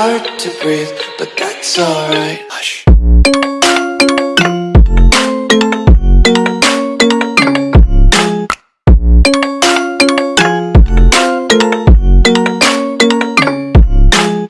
hard to breathe, but that's alright. Hush.